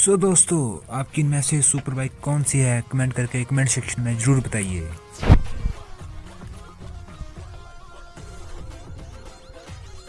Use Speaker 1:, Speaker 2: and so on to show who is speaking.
Speaker 1: सो दोस्तों, आपकी इनमें से सुपर बाइक कौन सी है? कमेंट करके कमेंट सेक्शन में ज़रूर बताइए।